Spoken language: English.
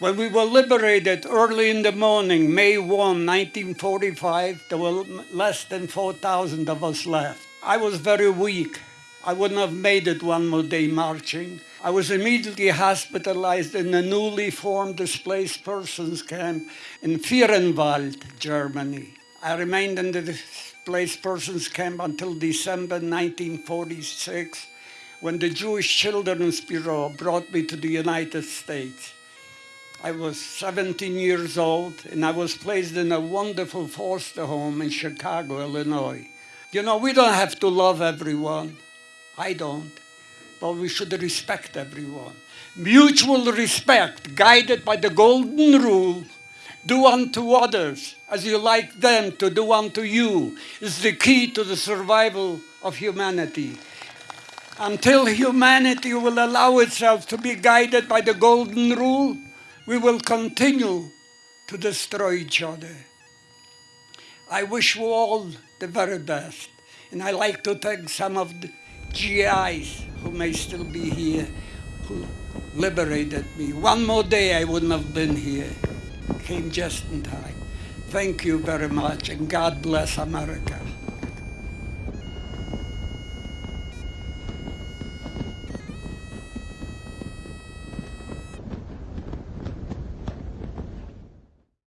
When we were liberated early in the morning, May 1, 1945, there were less than 4,000 of us left. I was very weak. I wouldn't have made it one more day marching. I was immediately hospitalized in a newly formed displaced persons camp in Föhrenwald, Germany. I remained in the displaced persons camp until December 1946 when the Jewish Children's Bureau brought me to the United States. I was 17 years old and I was placed in a wonderful foster home in Chicago, Illinois. You know, we don't have to love everyone. I don't. But we should respect everyone. Mutual respect, guided by the golden rule, do unto others as you like them to do unto you, is the key to the survival of humanity. Until humanity will allow itself to be guided by the golden rule, we will continue to destroy each other. I wish you all the very best. And I like to thank some of the GIs who may still be here, who liberated me. One more day I wouldn't have been here. Came just in time. Thank you very much, and God bless America.